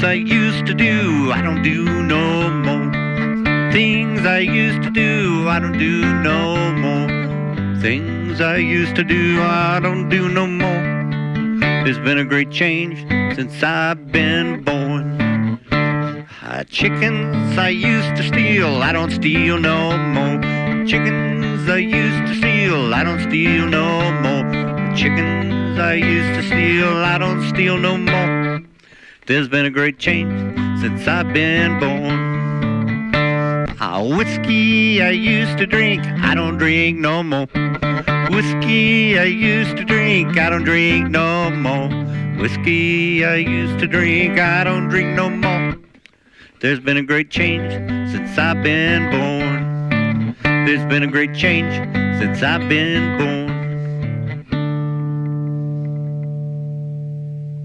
Things I used to do, I don't do no more. Things I used to do, I don't do no more. Things I used to do, I don't do no more. There's been a great change since I've been born. Uh, chickens I used to steal, I don't steal no more. Chickens I used to steal, I don't steal no more. Chickens I used to steal, I don't steal no more. There's been a great change since I've been born. Whiskey I used to drink, I don't drink no more. Whiskey I used to drink, I don't drink no more. Whiskey I used to drink, I don't drink no more. There's been a great change since I've been born. There's been a great change since I've been born.